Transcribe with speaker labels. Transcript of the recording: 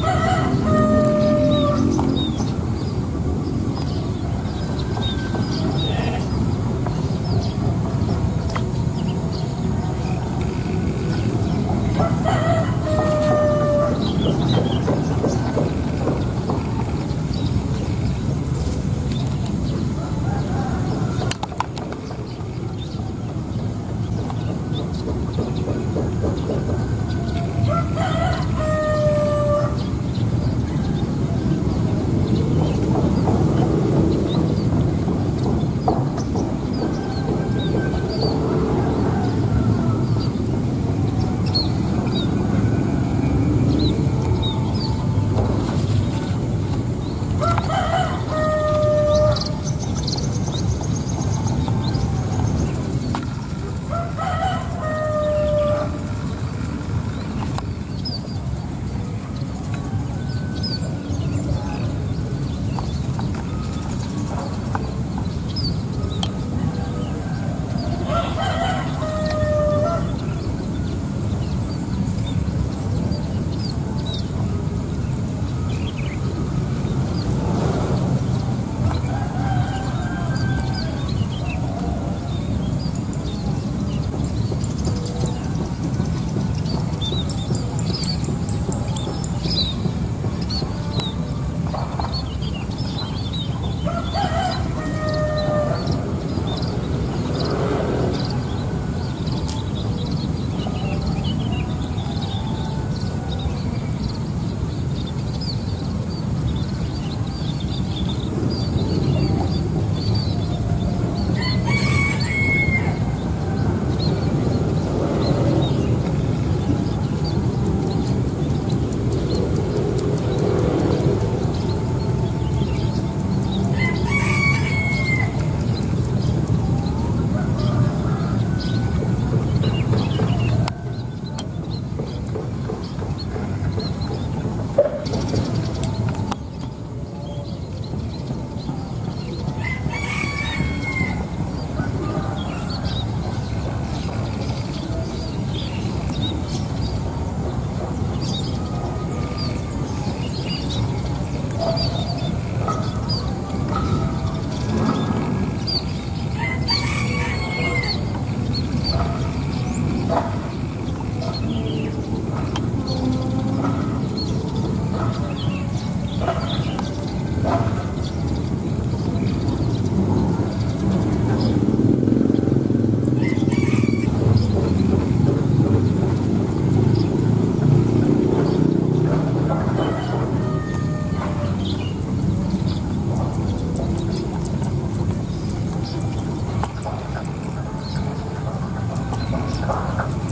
Speaker 1: Burn! Thank you.